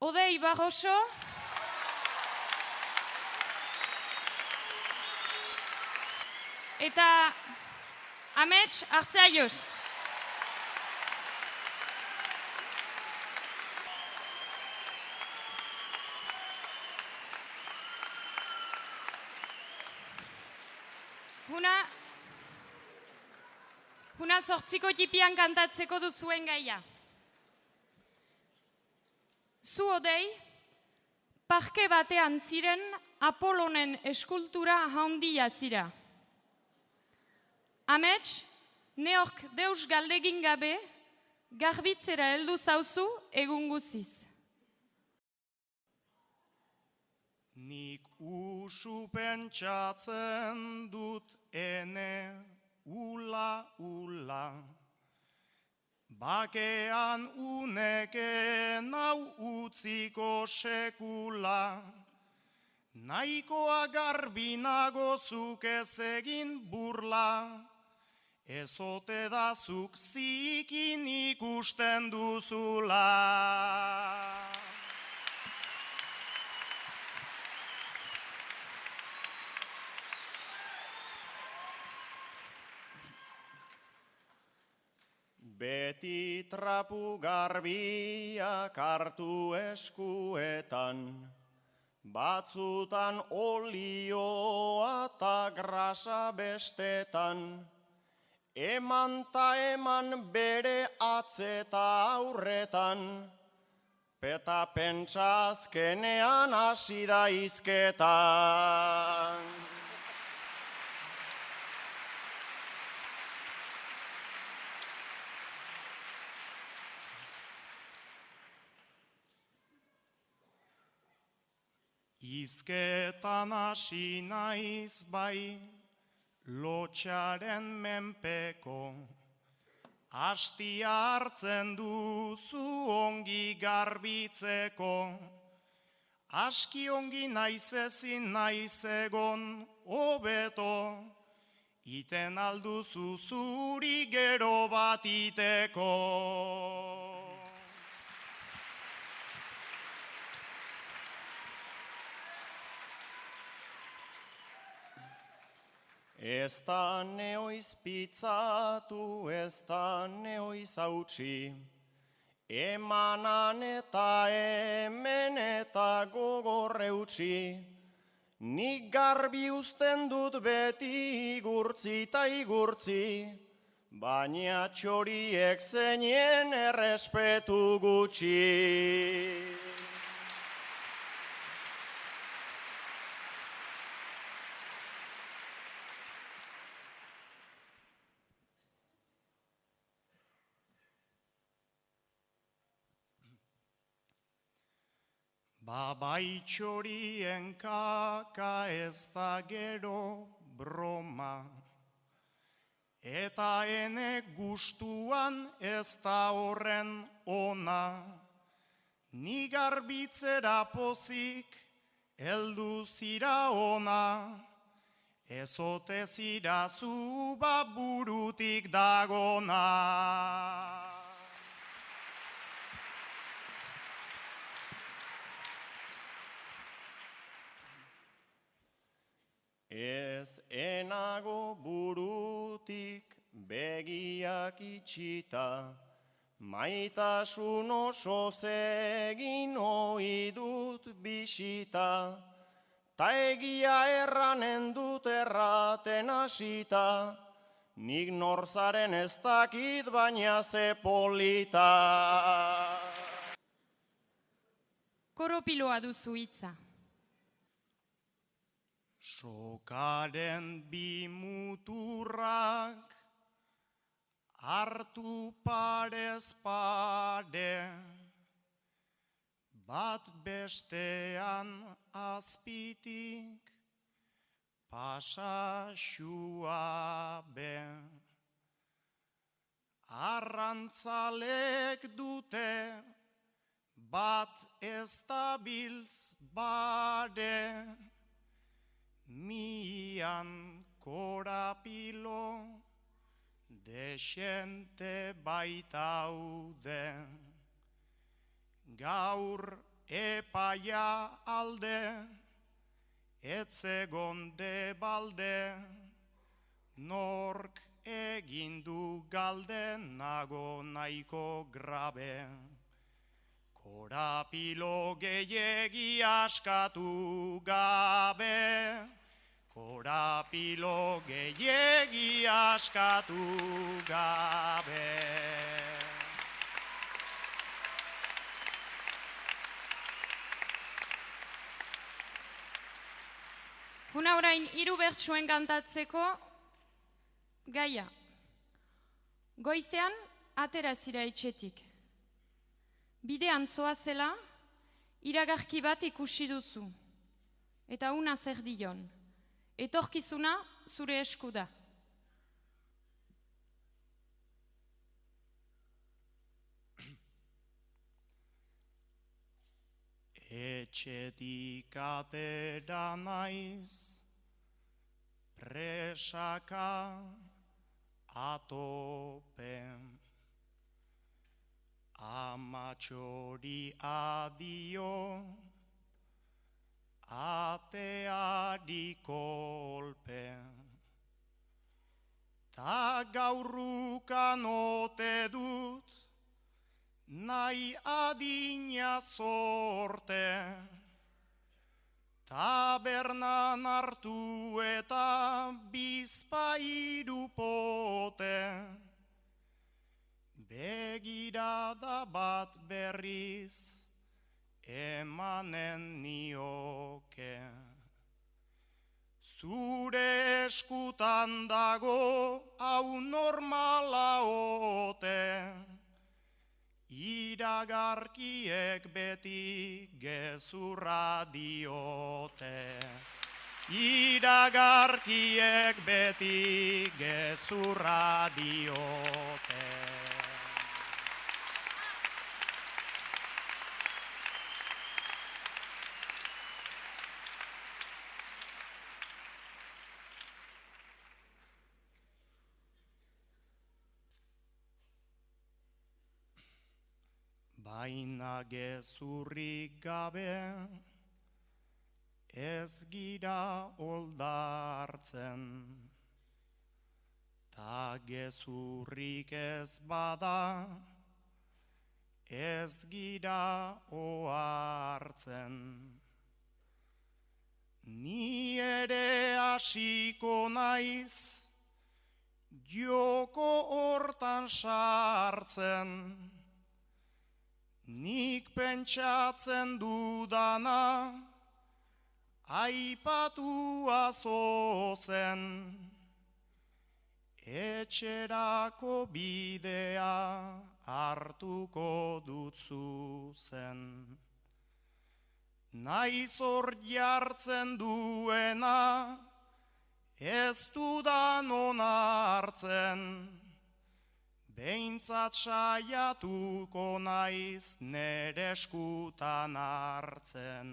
Odei Barroso. Eta Amets Arzeaios. Huna, huna sortziko tipian kantatzeko duzuen gaia. Zu odei, parke batean ziren Apolonen eskultura handia zira. Amets, neork deus galdegin gabe, garbitzera heldu zauzu egun guziz. Nik usu pentsatzen dut ene ula ula. Bakean uneke nau utziko sekula. Naikoa garbinago zuk ez egin burla. Ezote da zuk zikin ikusten duzula. Beti trapu garbiak hartu eskuetan, batzutan olioa eta grasa bestetan, eman ta eman bere atzeta aurretan, peta pentsa azkenean hasi da izketan. Izketan hasi naiz bai, lotxaren menpeko, Astia hartzen duzu ongi garbitzeko, Aski ongi naiz ezin naiz egon hobeto, Iten alduzu zuri gero bat iteko. Ez da neoiz pitzatu, ez da neoiz hautsi, emanan eta hemen eta gogorre utzi, nik garbi uzten dut beti igurtzi eta igurtzi, baina txoriek zeinen errespetu gutxi. Babaitxorien kaka ez da gero broma, eta ene gustuan ez da horren ona, ni garbitzera pozik heldu zira ona, ezote zira zu burutik dagona. Ez enago burutik begiak itxita, maitasun oso zegin dut bisita, ta egia erranen dut erraten hasita, nik norzaren ez dakit baina ze polita. Koropiloa duzu hitza. Sokaren bi muturrak hartu parez pare, bat bestean azpitik pasasua be. Arrantzalek dute bat ez dabiltz bare, mian korapilo desente baitaude. Gaur epaia alde, etzegon de balde, nork egindu galde nago nahiko grabe. Korapilo gehiegi askatu gabe, korapilo gehiegi askatu gabe. Huna orain hiru bertsuen kantatzeko gaia. Goizean atera zira etxetik. Bidean zoazela, iragarki bat ikusi duzu. Eta una zer dion. Etorkizuna zure esku da. Etxetik atera naiz, presaka atopen. Amatxori adio, ateari kolpen. Ta gaurrukan ote dut, nahi adina sorte, tabernan hartu eta bizpairu pote, begirada bat berriz emanen nioke. Zure eskutan dago hau normala ote, Iragarkiek beti gezurra diote. Iragarkiek beti gezurra diote. Baina gezurrik gabe ez gira oldartzen. Ta gezurrik ez bada ez gira oartzen. Ni ere hasiko naiz joko hortan sartzen. Nik pentsatzen dudana, aipatua zozen, etxerako bidea hartuko dutzu zen. Naiz hor jartzen duena, ez dudan onartzen, Behintzat saiatuko naiz nere eskutan hartzen.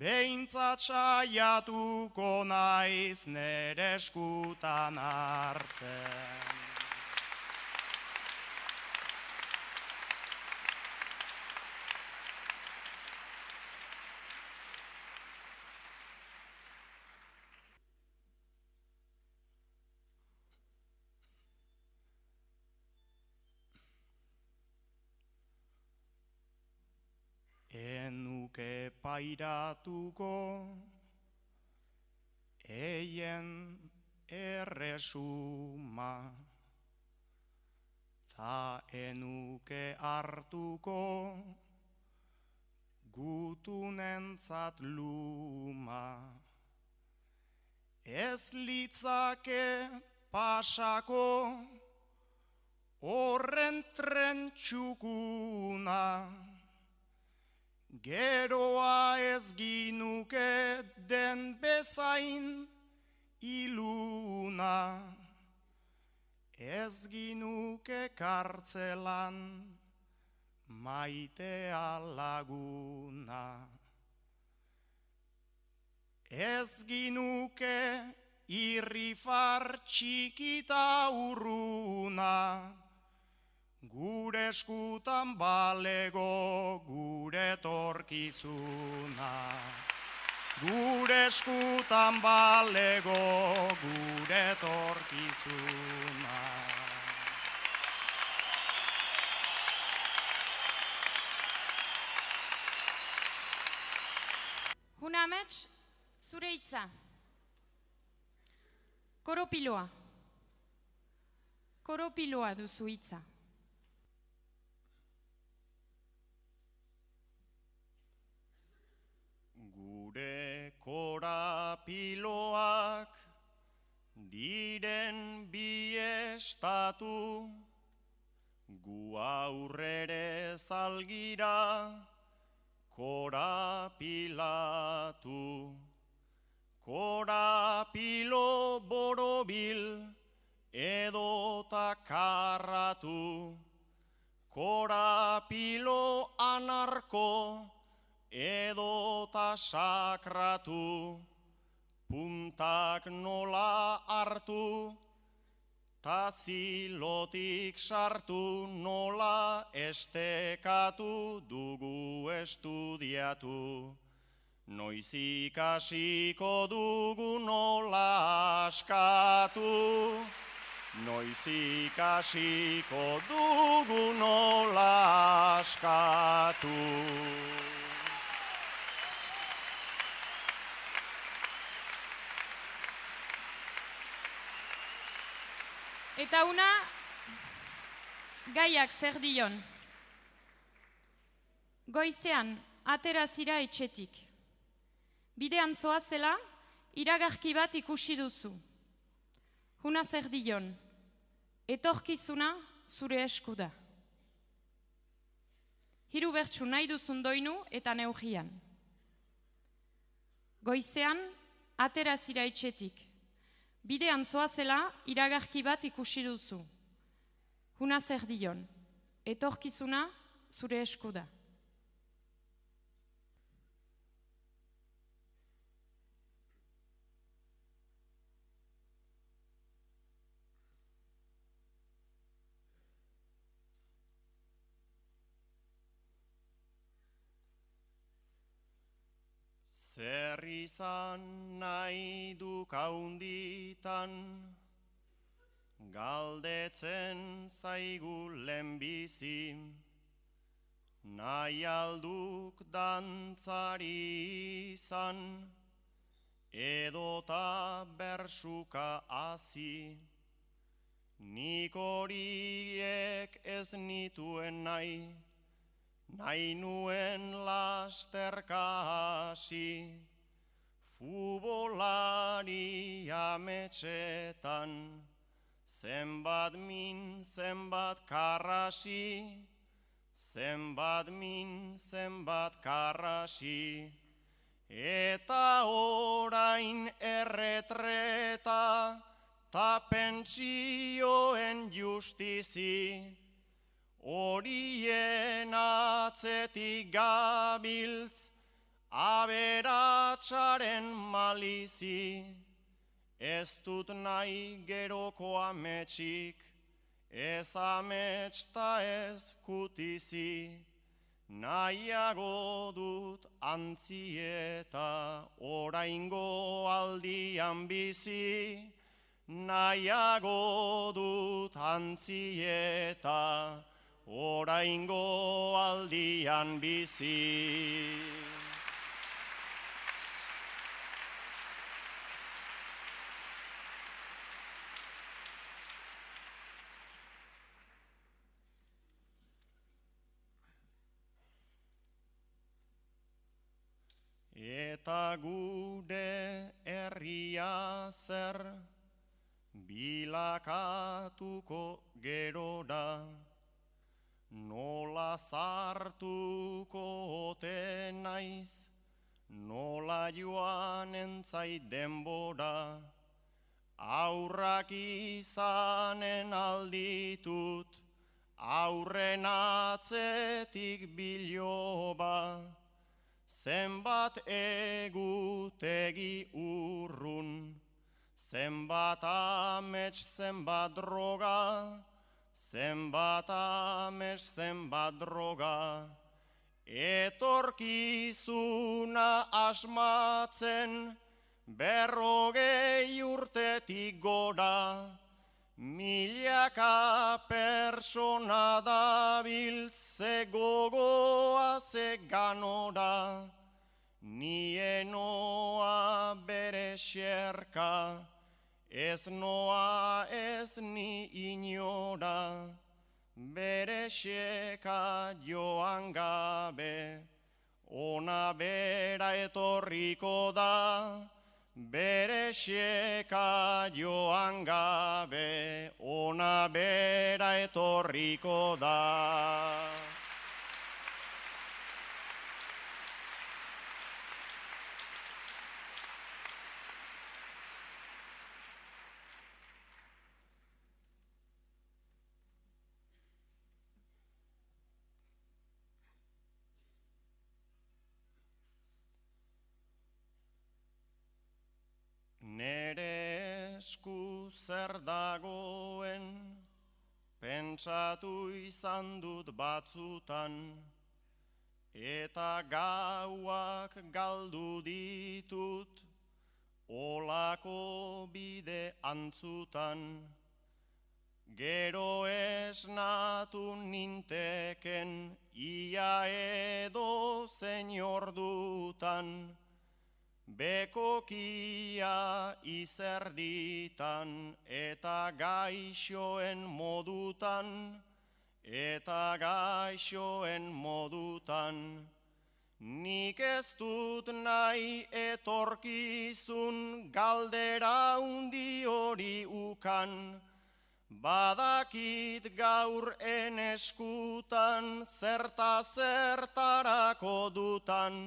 Behintzat saiatuko naiz nere eskutan hartzen. Enuke pairatuko. Eien erresuma ta enuke hartuko. Gutunentzat luma. Ez litzake pasako horren tren txukuna Geroa ez ginuke den bezain iluna, ez ginuke kartzelan maitea laguna. Ez ginuke irrifar txikita urruna, Gure eskutan balego gure tor etorkizuna. Gure eskutan balego gure etorkizuna. Huna amets, zure hitza. Koropiloa. Koropiloa duzu hitza. Gure korapiloak diren bi estatu, gu aurrere zalgira korapilatu. Korapilo borobil edota karratu, korapilo anarko edota sakratu, puntak nola hartu, ta zilotik sartu nola estekatu dugu estudiatu. Noiz ikasiko dugu nola askatu, noiz ikasiko dugu nola askatu. Eta una, gaiak zer dion. Goizean, atera zira etxetik. Bidean zoazela, iragarki bat ikusi duzu. Huna zer dion. Etorkizuna zure esku da. Hiru bertsu nahi duzun doinu eta neugian. Goizean, atera zira etxetik. Bidean zoazela, iragarki bat ikusi duzu. Huna zer dion. Etorkizuna zure esku da. Zer izan nahi du kaunditan, galdetzen zaigu lehenbizi, nahi alduk dantzari izan, edota bersuka hasi. Nik horiek ez nituen nahi, nahi nuen lasterka hasi, fubolari ametxetan, zenbat min, zenbat karrasi, zenbat min, zenbat karrasi, eta orain erretreta, ta pentsioen justizi, horien atzetik gabiltz, aberatsaren malizi, ez dut nahi geroko ametsik, ez amets ta ez kutizi, nahiago dut antzieta oraingo aldian bizi, nahiago dut antzieta oraingo aldian bizi. Eta gure herria zer bilakatuko gerora, nola zartuko ote naiz, nola joan entzait denbora, aurrak izanen alditut, aurren atzetik biloba, zenbat egutegi urrun, zenbat amets, zenbat droga, zenbat amets, zenbat droga, Etorkizuna asmatzen berrogei urtetik gora, milaka persona dabiltze gogoa ze ganora, nienoa bere xerka, ez noa ez ni inora, bere xeka joan gabe, ona bera etorriko da, bere xeka joan gabe, ona bera etorriko da. Nere esku zer dagoen, pentsatu izan dut batzutan, eta gauak galdu ditut, olako bide antzutan. Gero esnatu ninteken, ia edo zein ordutan, Bekokia izerditan eta gaixoen modutan, eta gaixoen modutan. Nik ez dut nahi etorkizun galdera undi hori ukan, badakit gaur eneskutan zerta zertarako dutan,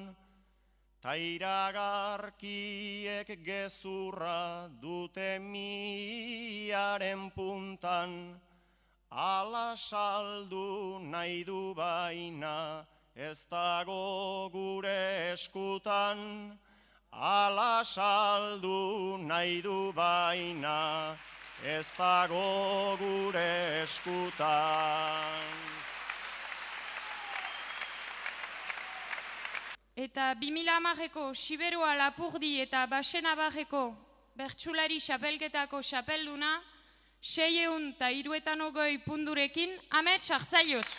Tairagarkiek gezurra dute miaren puntan, ala saldu nahi du baina ez dago gure eskutan, ala saldu nahi du baina ez dago gure eskutan. Eta 2000 amarreko Siberua Lapurdi eta Basenabarreko Bertsulari Xapelketako Xapelduna, seieun eta iruetan ogoi pundurekin, amets arzaios!